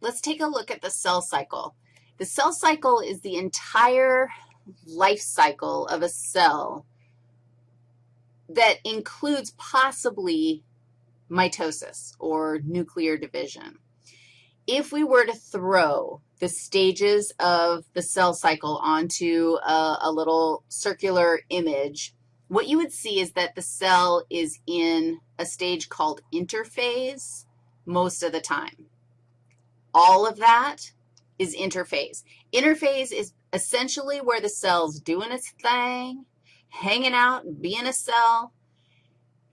let's take a look at the cell cycle. The cell cycle is the entire life cycle of a cell that includes possibly mitosis or nuclear division. If we were to throw the stages of the cell cycle onto a, a, little circular image, what you would see is that the cell is in a stage called interphase most of the time. All of that is interphase. Interphase is essentially where the cell's doing its thing, hanging out, being a cell.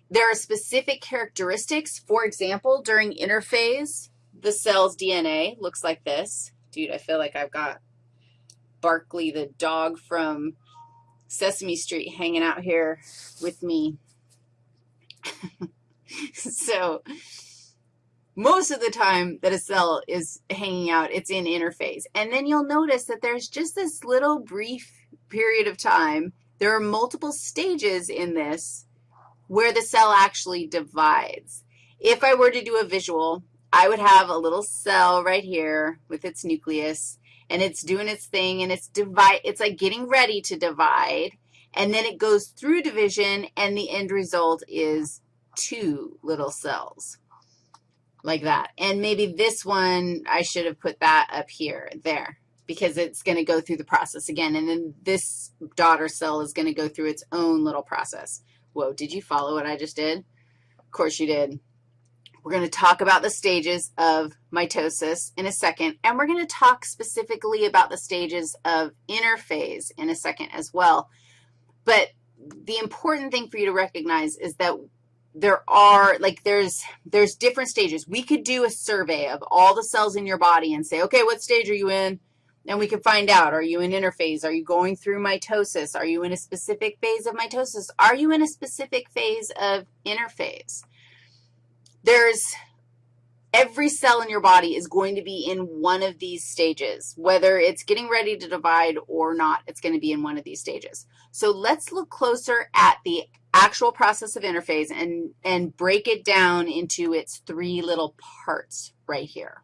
There are specific characteristics. For example, during interphase, the cell's DNA looks like this. Dude, I feel like I've got Barkley, the dog from Sesame Street, hanging out here with me. so most of the time that a cell is hanging out, it's in interphase. And then you'll notice that there's just this little brief period of time. There are multiple stages in this where the cell actually divides. If I were to do a visual, I would have a little cell right here with its nucleus, and it's doing its thing, and it's divide. It's like getting ready to divide, and then it goes through division, and the end result is two little cells like that. And maybe this one, I should have put that up here, there, because it's going to go through the process again. And then this daughter cell is going to go through its own little process. Whoa, did you follow what I just did? Of course you did. We're going to talk about the stages of mitosis in a second, and we're going to talk specifically about the stages of interphase in a second as well. But the important thing for you to recognize is that there are, like there's, there's different stages. We could do a survey of all the cells in your body and say, okay, what stage are you in? And we can find out, are you in interphase? Are you going through mitosis? Are you in a specific phase of mitosis? Are you in a specific phase of interphase? There's, every cell in your body is going to be in one of these stages. Whether it's getting ready to divide or not, it's going to be in one of these stages. So let's look closer at the actual process of interphase and, and break it down into its three little parts right here.